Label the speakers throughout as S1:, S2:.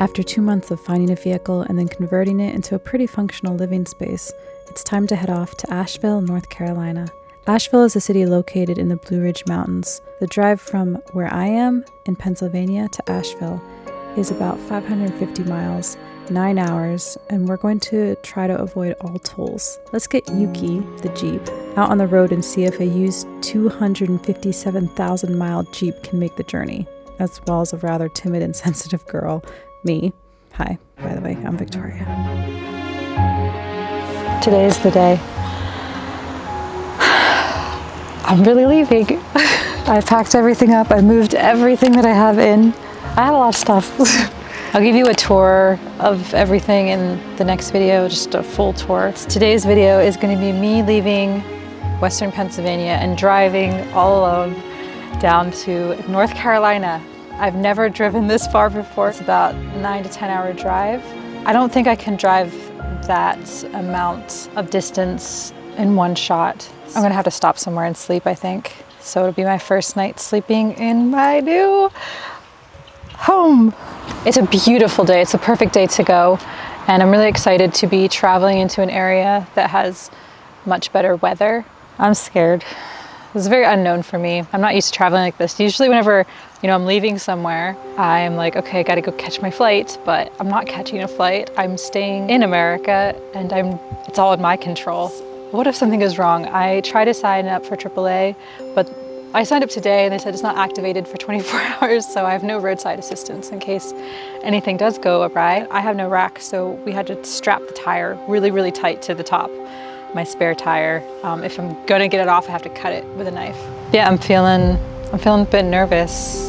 S1: After two months of finding a vehicle and then converting it into a pretty functional living space, it's time to head off to Asheville, North Carolina. Asheville is a city located in the Blue Ridge Mountains. The drive from where I am in Pennsylvania to Asheville is about 550 miles, 9 hours, and we're going to try to avoid all tolls. Let's get Yuki, the Jeep, out on the road and see if a used 257,000 mile Jeep can make the journey, as well as a rather timid and sensitive girl, me. Hi, by the way, I'm Victoria. Today's the day. I'm really leaving. I packed everything up. I moved everything that I have in. I have a lot of stuff. I'll give you a tour of everything in the next video, just a full tour. Today's video is going to be me leaving Western Pennsylvania and driving all alone down to North Carolina. I've never driven this far before. It's about nine to 10 hour drive. I don't think I can drive that amount of distance in one shot. I'm gonna have to stop somewhere and sleep, I think. So it'll be my first night sleeping in my new home. It's a beautiful day. It's a perfect day to go. And I'm really excited to be traveling into an area that has much better weather. I'm scared. It's very unknown for me. I'm not used to traveling like this. Usually whenever, you know, I'm leaving somewhere, I'm like, okay, I gotta go catch my flight, but I'm not catching a flight. I'm staying in America and I'm, it's all in my control. What if something goes wrong? I try to sign up for AAA, but I signed up today and they said it's not activated for 24 hours, so I have no roadside assistance in case anything does go awry. I have no rack, so we had to strap the tire really, really tight to the top my spare tire. Um, if I'm gonna get it off, I have to cut it with a knife. Yeah, I'm feeling, I'm feeling a bit nervous.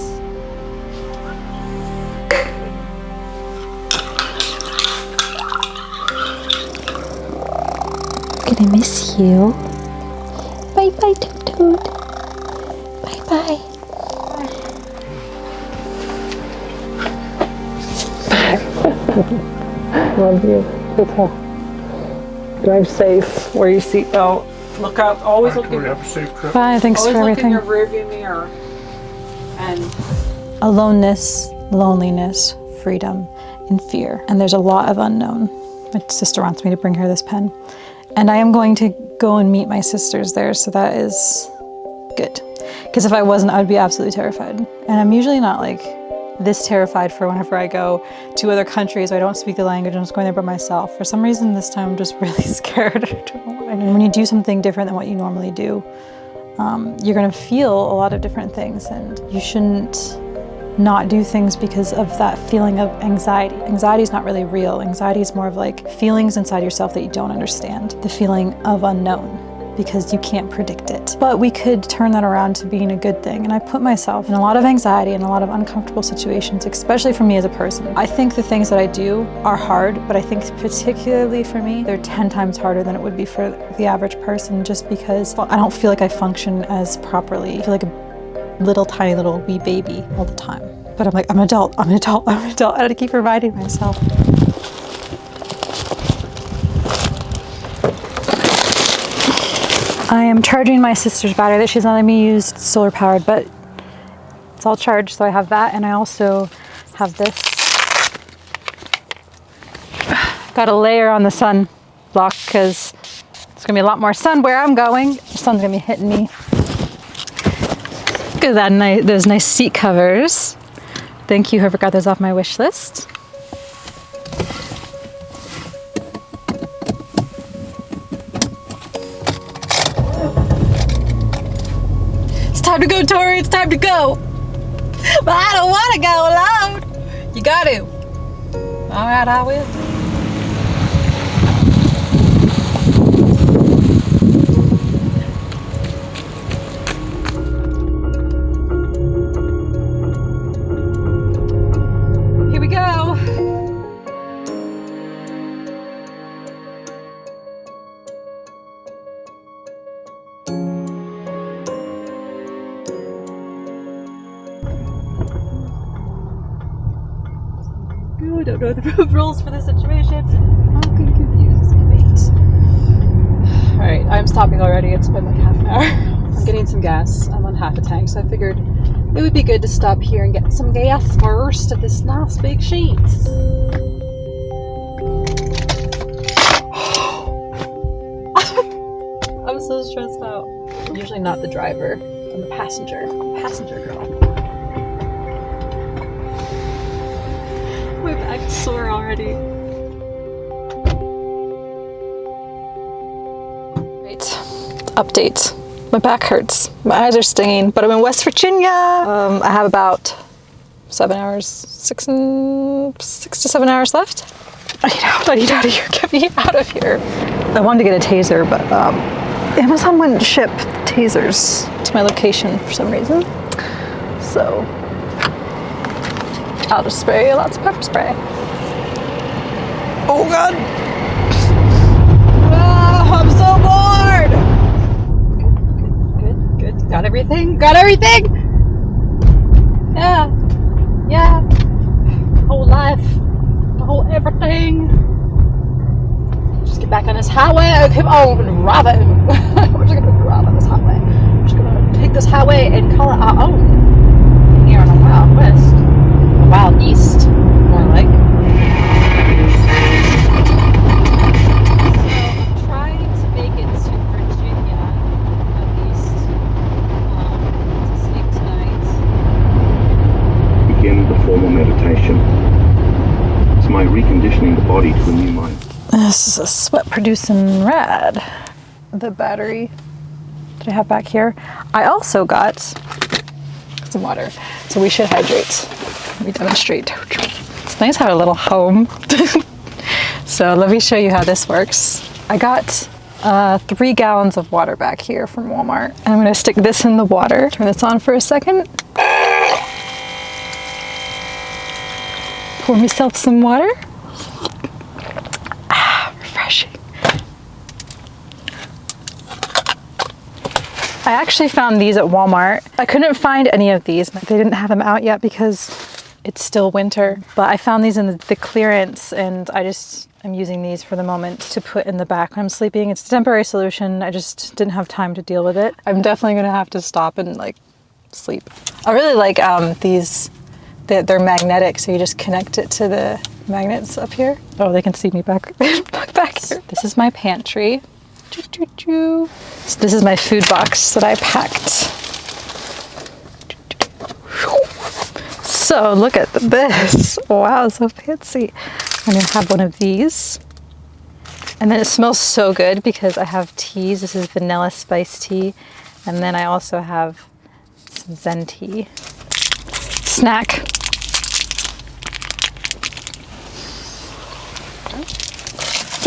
S1: Gonna miss you. Bye bye, Toot Toot. Bye bye. Love you. Drive safe. Wear your seatbelt. Look out. Always look in,
S2: have a safe trip.
S1: Bye. Thanks
S3: always
S1: for
S3: look in
S1: everything.
S3: your rearview mirror. And
S1: Aloneness, loneliness, freedom, and fear. And there's a lot of unknown. My sister wants me to bring her this pen. And I am going to go and meet my sisters there, so that is good. Because if I wasn't, I would be absolutely terrified. And I'm usually not like this terrified for whenever I go to other countries. I don't speak the language. I'm just going there by myself. For some reason, this time I'm just really scared. And when you do something different than what you normally do, um, you're going to feel a lot of different things, and you shouldn't not do things because of that feeling of anxiety. Anxiety is not really real. Anxiety is more of like feelings inside yourself that you don't understand. The feeling of unknown because you can't predict it. But we could turn that around to being a good thing. And I put myself in a lot of anxiety and a lot of uncomfortable situations, especially for me as a person. I think the things that I do are hard, but I think particularly for me, they're 10 times harder than it would be for the average person just because well, I don't feel like I function as properly. I feel like a little tiny little wee baby all the time. But I'm like, I'm an adult, I'm an adult, I'm an adult. I had to keep reminding myself. I am charging my sister's battery that she's not letting me use solar powered, but it's all charged, so I have that, and I also have this. Got a layer on the sun block because it's gonna be a lot more sun where I'm going. The sun's gonna be hitting me. Look at that nice, those nice seat covers. Thank you, whoever got those off my wish list. It's time to go. But I don't want to go alone. You got to. All right, I will. Some gas. I'm on half a tank, so I figured It would be good to stop here and get some gas first at this nice big Sheetz. I'm so stressed out. I'm usually not the driver. I'm the passenger. Passenger girl. My back's sore already. Right. Update. My back hurts. My eyes are stinging, but I'm in West Virginia. Um, I have about seven hours, six and six to seven hours left. I need out. I need out of here. Get me out of here. I wanted to get a taser, but um, Amazon wouldn't ship tasers to my location for some reason. So I'll just spray lots of pepper spray. Oh God. Ah, I'm so bored. Got everything? Got everything? Yeah. Yeah. Whole life. The whole everything. Just get back on this highway. Keep on driving. We're just gonna drive on this highway. We're just gonna take this highway and call it our own. Here on the Wild West. The Wild East,
S2: body to a new mind.
S1: This is a sweat producing rad. The battery that I have back here. I also got some water, so we should hydrate. Let me demonstrate. It's nice to have a little home. so let me show you how this works. I got uh, three gallons of water back here from Walmart. I'm gonna stick this in the water. Turn this on for a second. Pour myself some water. I actually found these at Walmart. I couldn't find any of these. They didn't have them out yet because it's still winter. But I found these in the, the clearance and I just am using these for the moment to put in the back when I'm sleeping. It's a temporary solution. I just didn't have time to deal with it. I'm definitely gonna have to stop and like sleep. I really like um, these, they're, they're magnetic, so you just connect it to the magnets up here. Oh, they can see me back, back here. This is my pantry. Choo, choo, choo. So this is my food box that I packed. So look at this. Wow, so fancy. I'm gonna have one of these. And then it smells so good because I have teas. This is vanilla spice tea. And then I also have some Zen tea. Snack.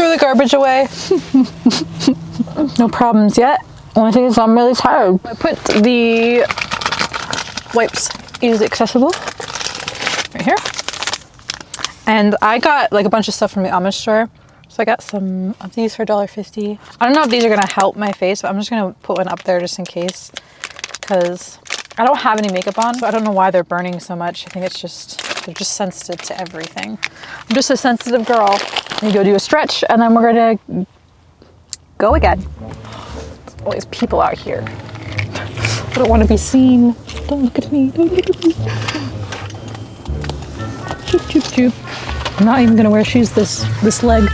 S1: Throw the garbage away. no problems yet. Only thing is I'm really tired. I put the wipes easily accessible right here. And I got like a bunch of stuff from the Amish store. So I got some of these for $1.50. I don't know if these are gonna help my face, but I'm just gonna put one up there just in case. Because I don't have any makeup on, so I don't know why they're burning so much. I think it's just, they're just sensitive to everything. I'm just a sensitive girl. Go do a stretch and then we're gonna go again. There's always people out here. I don't want to be seen. Don't look at me. Don't look at me. Choop, choop, choop. I'm not even gonna wear shoes this this leg.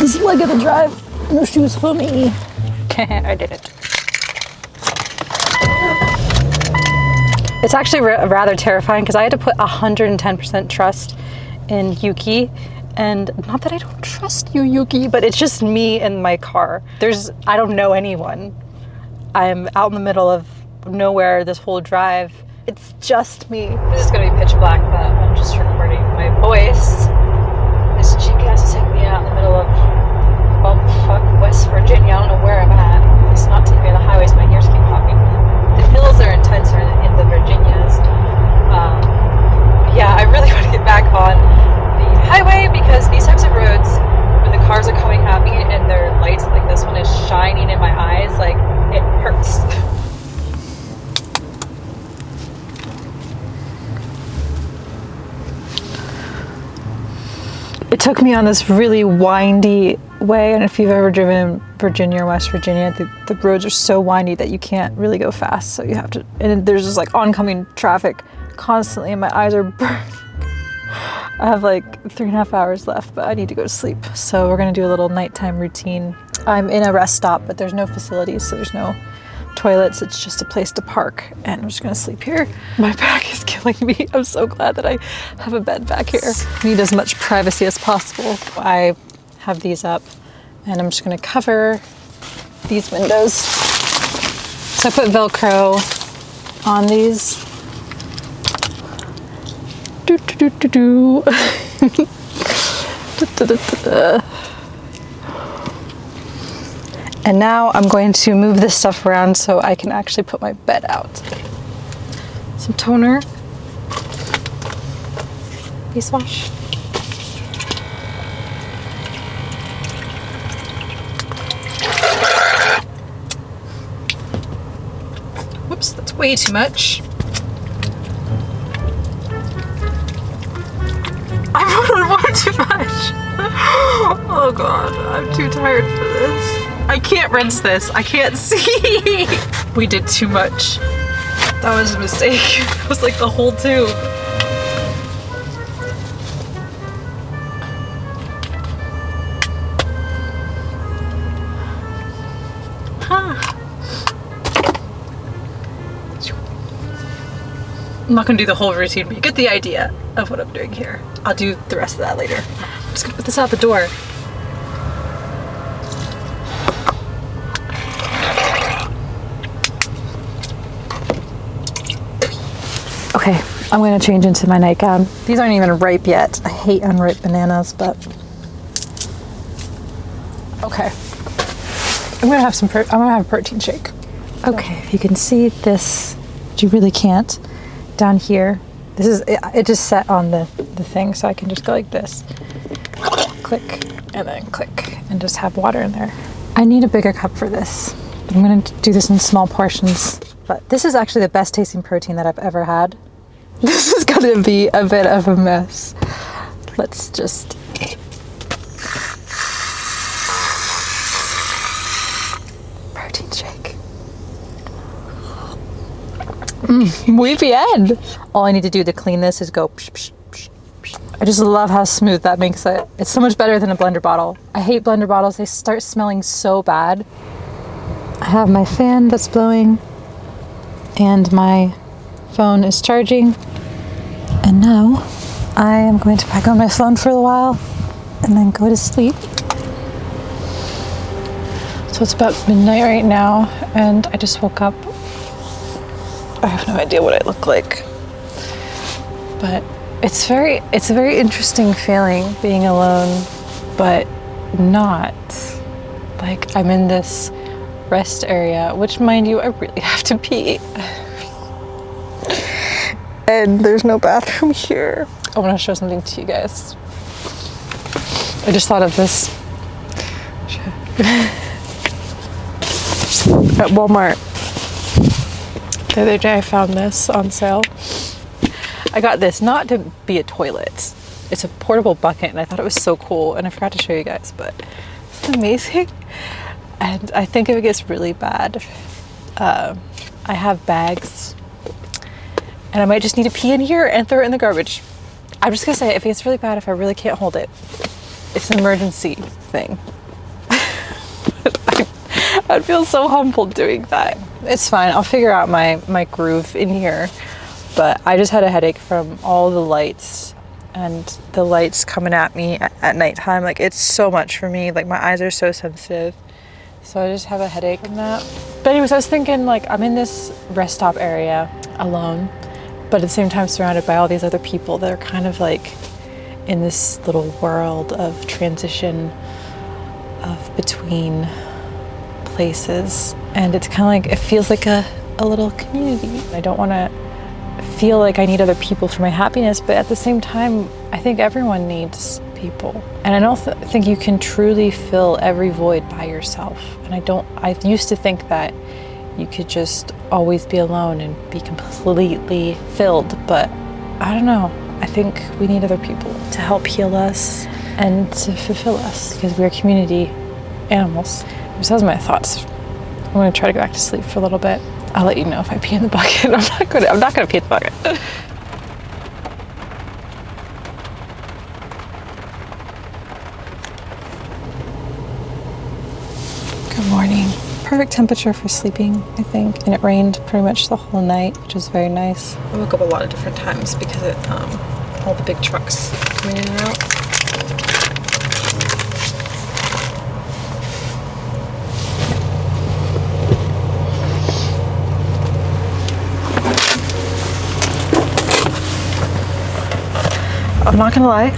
S1: This leg of the drive. No shoes for me. I did it. It's actually rather terrifying because I had to put 110% trust in Yuki. And not that I don't trust you, Yuki, but it's just me and my car. There's, I don't know anyone. I'm out in the middle of nowhere this whole drive. It's just me. This is gonna be pitch black, but I'm just recording my voice. This GPS is taking me out in the middle of bumfuck West Virginia. I don't know where I'm at. It's not taking me to the highways. My ears keep popping. The hills are intenser in, the Virginias. Um, yeah, I really want to get back on highway because these types of roads, when the cars are coming at me and their lights, like this one is shining in my eyes, like it hurts. It took me on this really windy way, and if you've ever driven Virginia or West Virginia, the, the roads are so windy that you can't really go fast, so you have to, and there's just like oncoming traffic constantly, and my eyes are burning. I have like three and a half hours left, but I need to go to sleep. So we're gonna do a little nighttime routine. I'm in a rest stop, but there's no facilities, so there's no toilets. It's just a place to park, and I'm just gonna sleep here. My back is killing me. I'm so glad that I have a bed back here. Need as much privacy as possible. I have these up, and I'm just gonna cover these windows. So I put Velcro on these do, do, do, do. And now I'm going to move this stuff around so I can actually put my bed out. Some toner, face wash. Whoops, that's way too much. Too. Oh god, I'm too tired for this. I can't rinse this. I can't see. we did too much. That was a mistake. It was like the whole tube. I'm not gonna do the whole routine, but you get the idea of what I'm doing here. I'll do the rest of that later. I'm just gonna put this out the door. Okay, I'm gonna change into my nightgown. These aren't even ripe yet. I hate unripe bananas, but okay. I'm gonna have some. Pro- I'm gonna have a protein shake. Okay, if you can see this, but you really can't. Down here, this is it, it. Just set on the the thing, so I can just go like this, click, and then click, and just have water in there. I need a bigger cup for this. I'm gonna do this in small portions. But this is actually the best tasting protein that I've ever had. This is gonna be a bit of a mess. Let's just. Protein shake. Mm, muy bien. All I need to do to clean this is go. Psh, psh, psh, psh. I just love how smooth that makes it. It's so much better than a blender bottle. I hate blender bottles, they start smelling so bad. I have my fan that's blowing and my phone is charging. And now I am going to pack on my phone for a while and then go to sleep. So it's about midnight right now, and I just woke up. I have no idea what I look like. But it's very it's a very interesting feeling being alone, but not. Like I'm in this rest area, which mind you, I really have to pee. And there's no bathroom here. I want to show something to you guys. I just thought of this. At Walmart. The other day I found this on sale. I got this not to be a toilet. It's a portable bucket and I thought it was so cool and I forgot to show you guys, but it's amazing. And I think if it gets really bad, uh, I have bags and I might just need to pee in here and throw it in the garbage. I'm just gonna say, if it gets really bad, if I really can't hold it, it's an emergency thing. I'd feel so humbled doing that. It's fine, I'll figure out my, my groove in here. But I just had a headache from all the lights and the lights coming at me at, at nighttime. Like it's so much for me. Like my eyes are so sensitive. So I just have a headache from that. But anyways, I was thinking like I'm in this rest stop area alone, but at the same time surrounded by all these other people that are kind of like in this little world of transition of between places. And it's kind of like, it feels like a, a little community. I don't want to feel like I need other people for my happiness, but at the same time, I think everyone needs people. And I don't th think you can truly fill every void by yourself. And I don't, I used to think that you could just always be alone and be completely filled, but I don't know. I think we need other people to help heal us and to fulfill us because we're community animals. Those are my thoughts. I'm gonna try to go back to sleep for a little bit. I'll let you know if I pee in the bucket. I'm not gonna. I'm not gonna pee in the bucket. Good morning. Perfect temperature for sleeping, I think. And it rained pretty much the whole night, which was very nice. I woke up a lot of different times because it, um, all the big trucks coming in and out. I'm not gonna lie,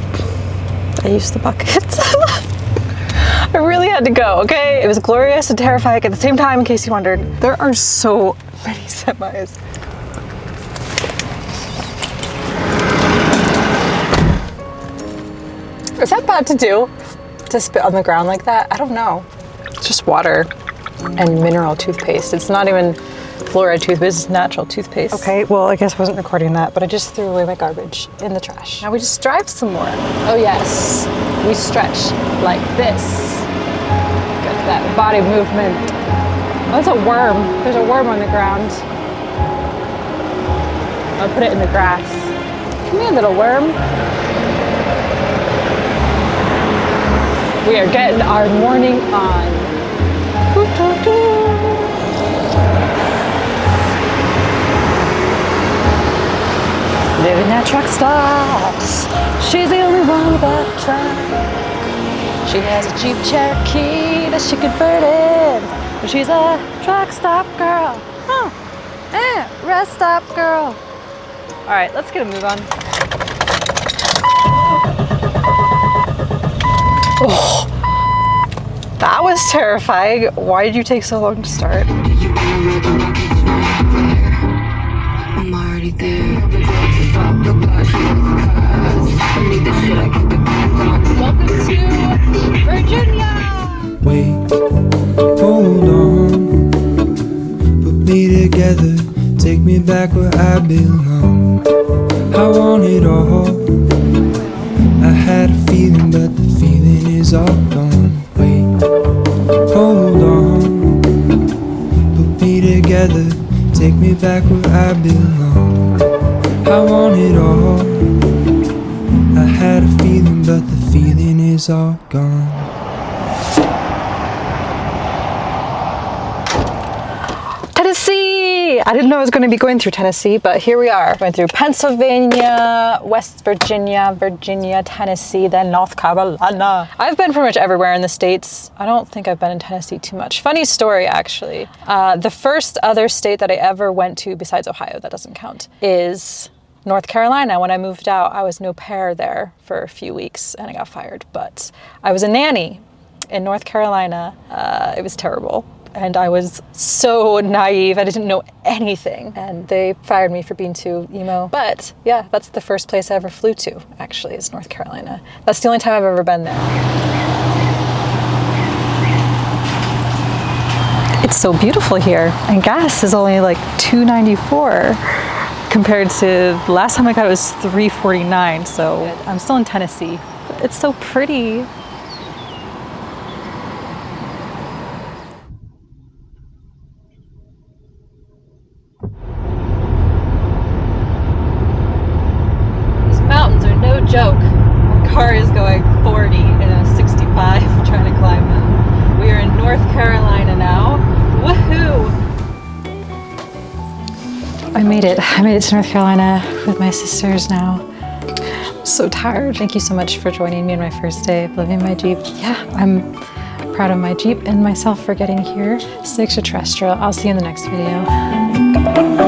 S1: I used the bucket. I really had to go, okay? It was glorious and terrifying at the same time, in case you wondered. There are so many semis. Is that bad to do? To spit on the ground like that? I don't know. It's just water and mineral toothpaste. It's not even fluoride toothpaste, it's natural toothpaste. Okay, well, I guess I wasn't recording that, but I just threw away my garbage in the trash. Now we just drive some more. Oh yes, we stretch like this. Get that body movement. Oh, that's a worm. There's a worm on the ground. I'll put it in the grass. Come here, little worm. We are getting our morning on. Living at truck stops. She's the only one with a truck. She has a Jeep Cherokee that she converted. But she's a truck stop girl. Huh. Eh, rest stop girl. All right, let's get a move on. Oh, that was terrifying. Why did you take so long to start?
S4: Welcome to Virginia.
S5: Wait, hold on. Put me together, take me back where I belong. I want it all. I had a feeling, but the feeling is all gone. Wait, hold on. Put me together, take me back where I belong. I want it all. I had a feeling, but the feeling is all gone.
S1: Tennessee! I didn't know I was going to be going through Tennessee, but here we are. Going through Pennsylvania, West Virginia, Virginia, Tennessee, then North Carolina. I've been pretty much everywhere in the States. I don't think I've been in Tennessee too much. Funny story, actually. Uh, the first other state that I ever went to, besides Ohio, that doesn't count, is North Carolina. When I moved out, I was an au pair there for a few weeks and I got fired, but I was a nanny in North Carolina. Uh, it was terrible. And I was so naive. I didn't know anything. And they fired me for being too emo. But yeah, that's the first place I ever flew to, actually, is North Carolina. That's the only time I've ever been there. It's so beautiful here. And gas is only like 294 compared to the last time I got it was 349. So I'm still in Tennessee. It's so pretty. These mountains are no joke. My car is going 40 in a 65 trying to climb them. We are in North Carolina now. Woohoo! I made it. I made it to North Carolina with my sisters now. I'm so tired. Thank you so much for joining me on my first day of living my Jeep. Yeah, I'm proud of my Jeep and myself for getting here. Stay extraterrestrial. I'll see you in the next video.